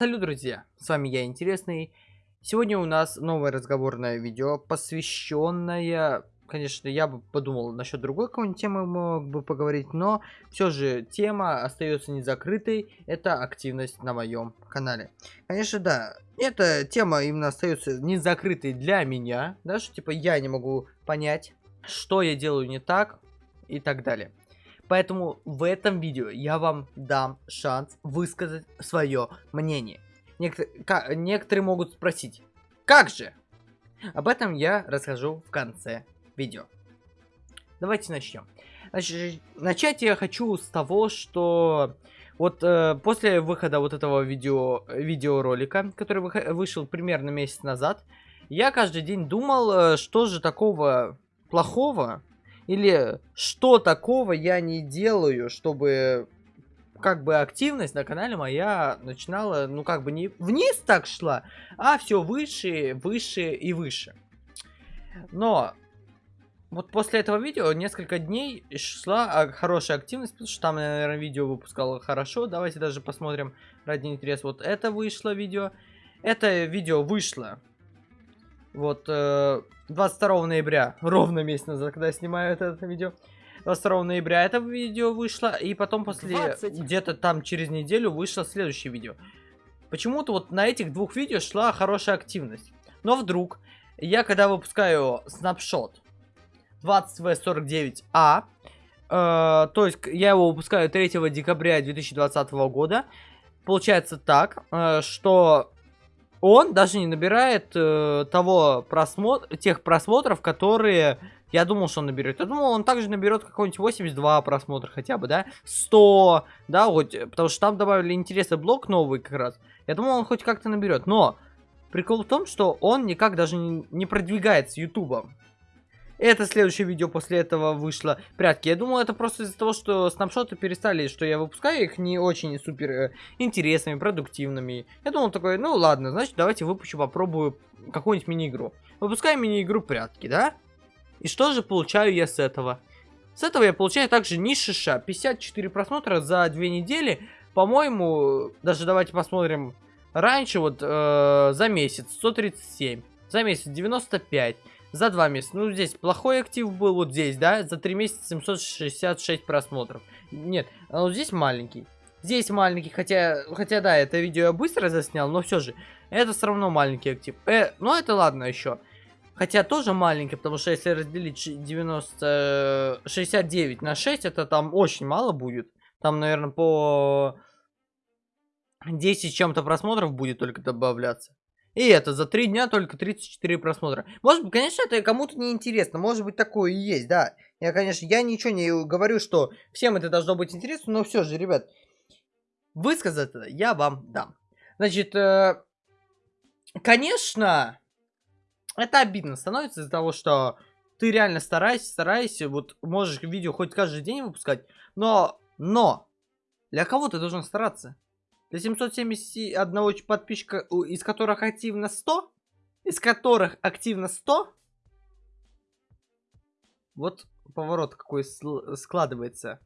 Салют, друзья! С вами я, Интересный. Сегодня у нас новое разговорное видео, посвященное... Конечно, я бы подумал насчет другой какой-нибудь темы мог бы поговорить, но все же тема остается не закрытой. Это активность на моем канале. Конечно, да, эта тема именно остается не закрытой для меня, да, что типа я не могу понять, что я делаю не так и так далее. Поэтому в этом видео я вам дам шанс высказать свое мнение. Некотор некоторые могут спросить, как же? Об этом я расскажу в конце видео. Давайте начнем. Значит, начать я хочу с того, что вот э, после выхода вот этого видео, видеоролика, который вы, вышел примерно месяц назад, я каждый день думал, э, что же такого плохого или что такого я не делаю, чтобы как бы активность на канале моя начинала, ну как бы не вниз так шла, а все выше, выше и выше. Но вот после этого видео несколько дней шла хорошая активность, потому что там, наверное, видео выпускало хорошо. Давайте даже посмотрим ради интереса. Вот это вышло видео. Это видео вышло вот, э, 22 ноября, ровно месяц назад, когда я снимаю это, это видео. 22 ноября это видео вышло, и потом после, где-то там через неделю вышло следующее видео. Почему-то вот на этих двух видео шла хорошая активность. Но вдруг, я когда выпускаю снапшот 20V49A, э, то есть я его выпускаю 3 декабря 2020 года, получается так, э, что он даже не набирает э, того просмотр, тех просмотров, которые я думал, что он наберет. Я думал, он также наберет какой-нибудь 82 просмотра хотя бы, да? 100, да, хоть, потому что там добавили интересный блок новый как раз. Я думал, он хоть как-то наберет. Но прикол в том, что он никак даже не, не продвигается ютубом. Это следующее видео после этого вышло. Прятки. Я думал, это просто из-за того, что снапшоты перестали, что я выпускаю их не очень супер э, интересными, продуктивными. Я думал такой, ну ладно, значит давайте выпущу, попробую какую-нибудь мини-игру. Выпускаю мини-игру прятки, да? И что же получаю я с этого? С этого я получаю также нишиша. 54 просмотра за две недели. По-моему, даже давайте посмотрим. Раньше вот э, за месяц 137. За месяц 95. За два месяца. Ну, здесь плохой актив был, вот здесь, да? За три месяца 766 просмотров. Нет, а вот здесь маленький. Здесь маленький, хотя, хотя да, это видео я быстро заснял, но все же, это все равно маленький актив. Э, ну это ладно еще. Хотя тоже маленький, потому что если разделить 90, 69 на 6, это там очень мало будет. Там, наверное, по 10 чем-то просмотров будет только добавляться. И это за 3 дня только 34 просмотра. Может быть, конечно, это кому-то не интересно. Может быть, такое и есть, да. Я, конечно, я ничего не говорю, что всем это должно быть интересно, но все же, ребят, высказать я вам дам. Значит, э, конечно, это обидно становится из-за того, что ты реально стараешься, стараешься, вот можешь видео хоть каждый день выпускать, но, но, для кого ты должен стараться? Для 771 подписчика, из которых активно 100? Из которых активно 100? Вот поворот какой складывается.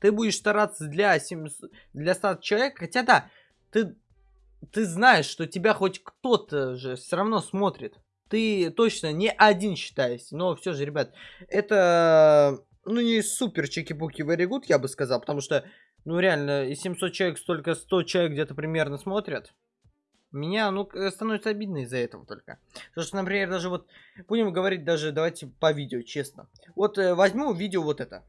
Ты будешь стараться для, 700, для 100 человек, хотя да, ты, ты знаешь, что тебя хоть кто-то же все равно смотрит. Ты точно не один считаешься, но все же, ребят, это, ну, не супер чеки-буки very good, я бы сказал, потому что ну реально, из 700 человек столько 100 человек где-то примерно смотрят. Меня, ну, становится обидно из-за этого только. Потому что, например, даже вот, будем говорить даже, давайте по видео, честно. Вот э, возьму видео вот это.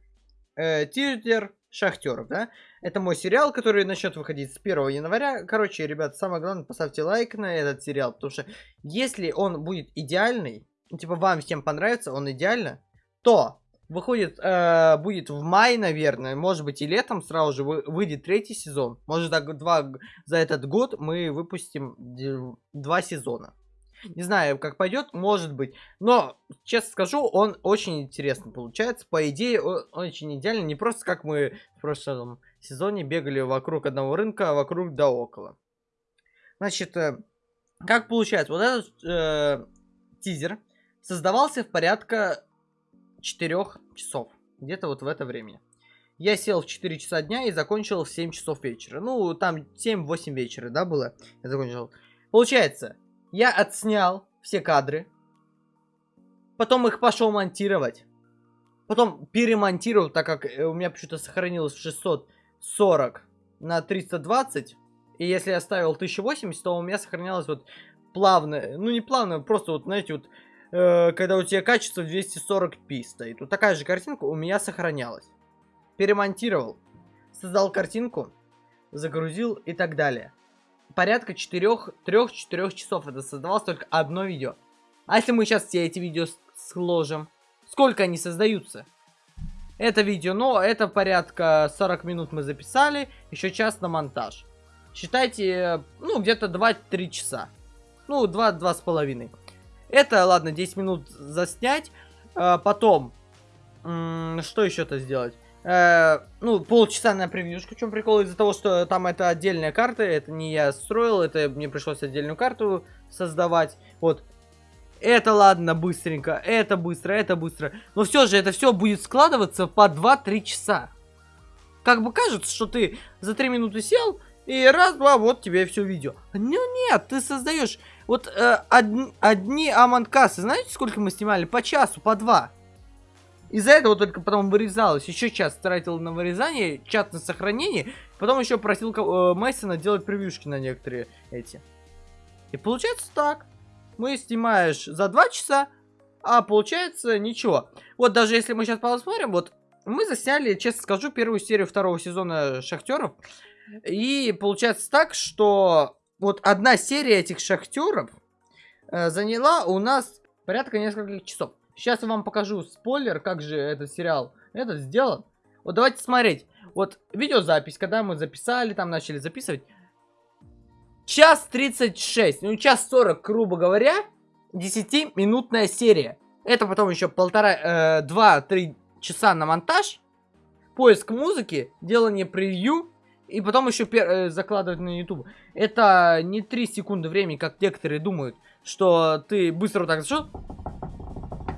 Э, Тизер Шахтеров, да? Это мой сериал, который начнет выходить с 1 января. Короче, ребят, самое главное, поставьте лайк на этот сериал, потому что если он будет идеальный, типа вам всем понравится, он идеально, то выходит, э, будет в мае, наверное, может быть и летом сразу же выйдет третий сезон. Может так два, за этот год мы выпустим два сезона. Не знаю, как пойдет, может быть. Но, честно скажу, он очень интересно получается. По идее, он очень идеально. Не просто как мы в прошлом сезоне бегали вокруг одного рынка, а вокруг да около. Значит, э, как получается? Вот этот э, тизер создавался в порядка 4 часов. Где-то вот в это время. Я сел в 4 часа дня и закончил в 7 часов вечера. Ну, там 7-8 вечера, да, было? Я закончил. Получается, я отснял все кадры. Потом их пошел монтировать. Потом перемонтировал, так как э, у меня почему-то сохранилось 640 на 320. И если я ставил 1080, то у меня сохранялось вот плавно, ну не плавно, просто вот, знаете, вот, э, когда у тебя качество 240p стоит. Вот такая же картинка у меня сохранялась перемонтировал, создал картинку, загрузил и так далее. Порядка 4-3-4 часов это создавалось только одно видео. А если мы сейчас все эти видео сложим, сколько они создаются? Это видео, ну, это порядка 40 минут мы записали, еще час на монтаж. Считайте, ну, где-то 2-3 часа. Ну, 2-2,5. Это, ладно, 10 минут заснять. А, потом, что еще-то сделать? Э, ну, полчаса на превьюшку. В чем прикол? Из-за того, что там это отдельная карта, это не я строил, это мне пришлось отдельную карту создавать. Вот. Это ладно, быстренько, это быстро, это быстро. Но все же, это все будет складываться по 2-3 часа. Как бы кажется, что ты за 3 минуты сел, и раз-два, вот тебе все видео. Ну нет, ты создаешь... Вот э, одни, одни аманкасы, знаете, сколько мы снимали? По часу, по два. Из-за этого только потом вырезалось. Еще час тратил на вырезание, чат на сохранение. Потом еще просил э, Мейсона делать превьюшки на некоторые эти. И получается так. Мы снимаешь за 2 часа, а получается ничего. Вот даже если мы сейчас посмотрим, вот мы засняли, честно скажу, первую серию второго сезона Шахтеров. И получается так, что вот одна серия этих Шахтеров э, заняла у нас порядка нескольких часов. Сейчас я вам покажу спойлер, как же этот сериал этот сделан. Вот давайте смотреть. Вот видеозапись, когда мы записали, там начали записывать. Час 36, ну час 40, грубо говоря, 10-минутная серия. Это потом еще полтора, э, 2-3 часа на монтаж, поиск музыки, делание превью, и потом еще э, закладывать на YouTube. Это не 3 секунды времени, как некоторые думают, что ты быстро вот так зашел,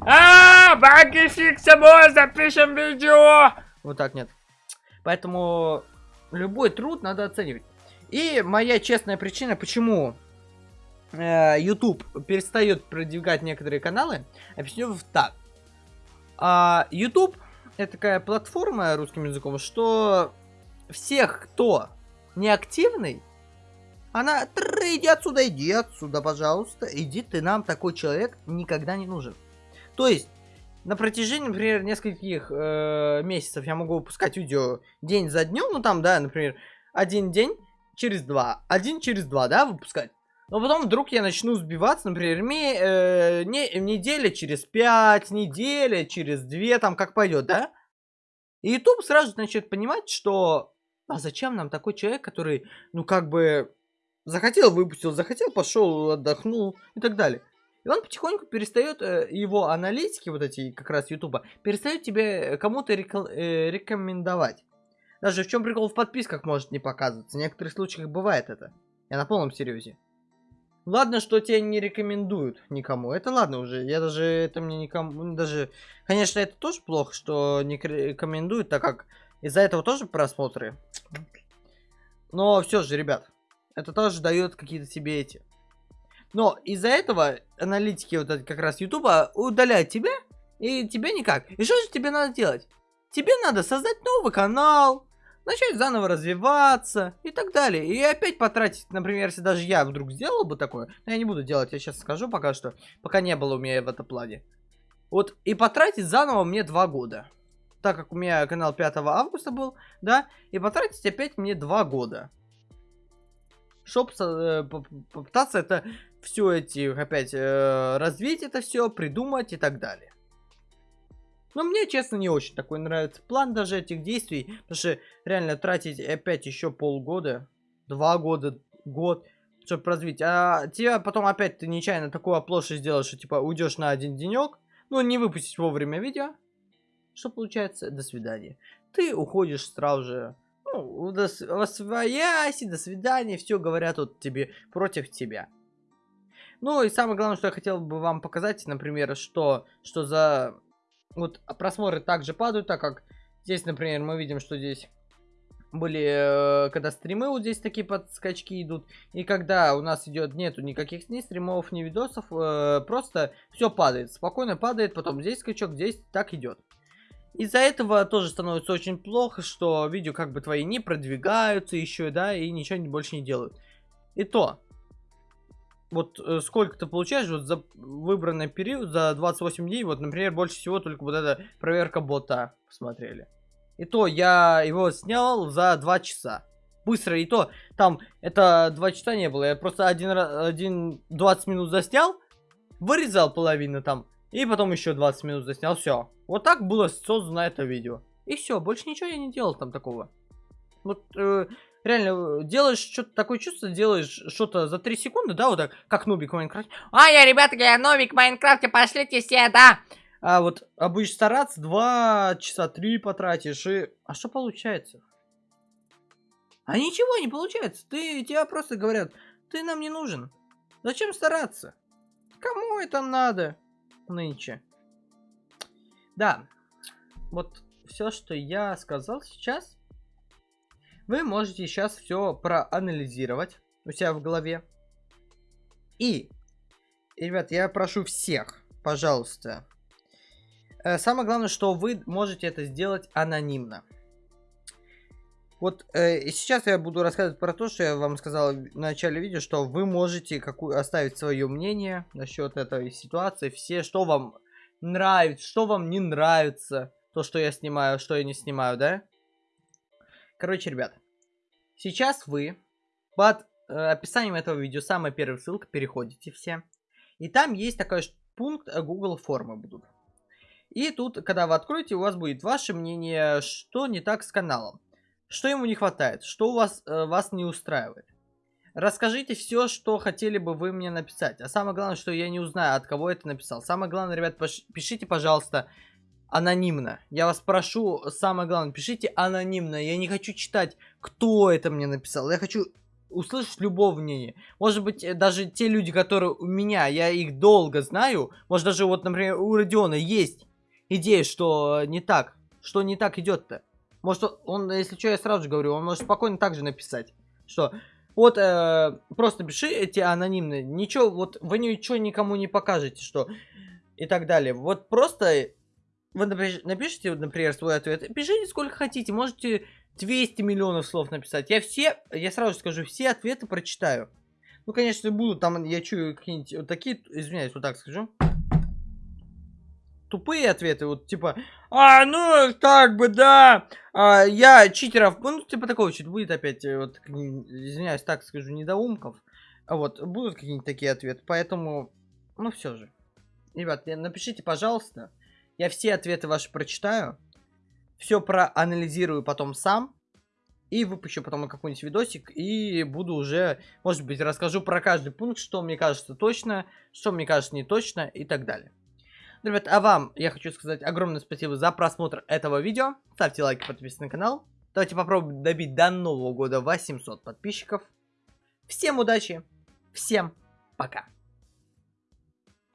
а, баги фиг собой, запишем видео. Вот так нет. Поэтому любой труд надо оценивать. И моя честная причина, почему э, YouTube перестает продвигать некоторые каналы, объясню так. А, YouTube это такая платформа русским языком, что всех, кто не активный, она, иди отсюда, иди отсюда, пожалуйста, иди, ты нам такой человек никогда не нужен. То есть, на протяжении, например, нескольких э, месяцев я могу выпускать видео день за днем, ну там, да, например, один день через два, один через два, да, выпускать. Но потом вдруг я начну сбиваться, например, ми, э, не, неделя через пять, неделя через две, там как пойдет, да? И YouTube сразу начнет понимать, что а зачем нам такой человек, который, ну как бы, захотел, выпустил, захотел, пошел, отдохнул и так далее. И он потихоньку перестает, э, его аналитики, вот эти как раз Ютуба, перестают тебе кому-то э, рекомендовать. Даже в чем прикол в подписках может не показываться. В некоторых случаях бывает это. Я на полном серьезе. Ладно, что тебя не рекомендуют никому. Это ладно уже. Я даже это мне никому... Даже, конечно, это тоже плохо, что не рекомендуют, так как из-за этого тоже просмотры. Но все же, ребят, это тоже дает какие-то себе эти но из-за этого аналитики вот как раз Ютуба удаляют тебя, и тебе никак. И что же тебе надо делать? Тебе надо создать новый канал, начать заново развиваться и так далее. И опять потратить, например, если даже я вдруг сделал бы такое, но я не буду делать, я сейчас скажу пока что, пока не было у меня в этом плане. Вот, и потратить заново мне два года. Так как у меня канал 5 августа был, да, и потратить опять мне два года. Чтоб э, попытаться это все эти, опять, э, развить это все, придумать и так далее. Но мне, честно, не очень такой нравится план даже этих действий, потому что реально тратить опять еще полгода, два года, год, чтобы развить. А тебя потом опять ты нечаянно такую оплошность сделаешь, что типа уйдешь на один денек, ну не выпустить вовремя видео. Что получается? До свидания. Ты уходишь сразу же, ну, до, во свояси, до свидания, все говорят вот тебе против тебя. Ну и самое главное, что я хотел бы вам показать, например, что, что за... Вот просмотры также падают, так как Здесь, например, мы видим, что здесь были, э, когда стримы вот здесь такие подскачки идут. И когда у нас идет, нету никаких ни стримов, ни видосов, э, просто все падает. Спокойно падает, потом здесь скачок, здесь так идет. Из-за этого тоже становится очень плохо, что видео как бы твои не продвигаются еще, да, и ничего больше не делают. И то, вот э, сколько ты получаешь вот за выбранный период, за 28 дней, вот, например, больше всего только вот эта проверка бота посмотрели. И то я его снял за 2 часа. Быстро, и то там это 2 часа не было. Я просто один, один 20 минут заснял, вырезал половину там, и потом еще 20 минут заснял. Все. Вот так было создано это видео. И все, больше ничего я не делал там такого. Вот э, реально делаешь что-то такое чувство, делаешь что-то за 3 секунды, да, вот так, как нубик в Майнкрафте. А, я, ребята, я нубик в Майнкрафте, пошлите все, да. А вот будешь стараться, 2 часа 3 потратишь, и... А что получается? А ничего не получается. Ты, тебя просто говорят, ты нам не нужен. Зачем стараться? Кому это надо нынче? Да, вот все, что я сказал сейчас, вы можете сейчас все проанализировать у себя в голове. И, ребят, я прошу всех, пожалуйста, Э, самое главное, что вы можете это сделать анонимно. Вот э, сейчас я буду рассказывать про то, что я вам сказал в начале видео, что вы можете какую оставить свое мнение насчет этой ситуации, все, что вам нравится, что вам не нравится, то, что я снимаю, что я не снимаю, да? Короче, ребят, сейчас вы под э, описанием этого видео, самая первая ссылка, переходите все, и там есть такой пункт э, Google формы будут. И тут, когда вы откроете, у вас будет ваше мнение, что не так с каналом. Что ему не хватает, что у вас, э, вас не устраивает. Расскажите все, что хотели бы вы мне написать. А самое главное, что я не узнаю, от кого это написал. Самое главное, ребят, пишите, пожалуйста, анонимно. Я вас прошу, самое главное, пишите анонимно. Я не хочу читать, кто это мне написал. Я хочу услышать любого мнения. Может быть, э, даже те люди, которые у меня, я их долго знаю. Может, даже вот, например, у Родиона есть идея, что не так. Что не так идет-то. Может, он, если что, я сразу же говорю, он может спокойно так же написать. Что, вот, э, просто пиши эти анонимные. Ничего, вот, вы ничего никому не покажете, что... И так далее. Вот просто... Вы напишите, например, свой ответ. Пишите сколько хотите. Можете 200 миллионов слов написать. Я все, я сразу же скажу, все ответы прочитаю. Ну, конечно, будут там, я чую какие-нибудь вот такие, извиняюсь, вот так скажу тупые ответы, вот типа, а, ну, так бы, да, а, я читеров, ну, типа такого что-то будет опять, э, вот, извиняюсь, так скажу, недоумков, а вот, будут какие-нибудь такие ответы, поэтому, ну, все же. Ребят, напишите, пожалуйста, я все ответы ваши прочитаю, все проанализирую потом сам, и выпущу потом какой-нибудь видосик, и буду уже, может быть, расскажу про каждый пункт, что мне кажется точно, что мне кажется не точно, и так далее. Ребят, а вам я хочу сказать огромное спасибо за просмотр этого видео. Ставьте лайки, подписывайтесь на канал. Давайте попробуем добить до Нового года 800 подписчиков. Всем удачи, всем пока.